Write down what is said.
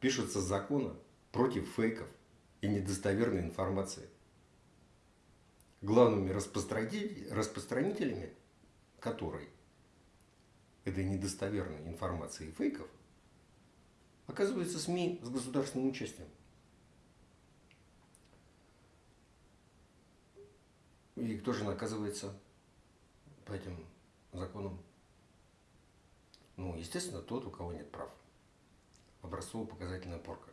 пишутся законы против фейков и недостоверной информации. Главными распространителями которой этой недостоверной информации и фейков оказывается СМИ с государственным участием. И кто же наказывается по этим законам? Ну, естественно, тот, у кого нет прав. Образцово-показательная порка.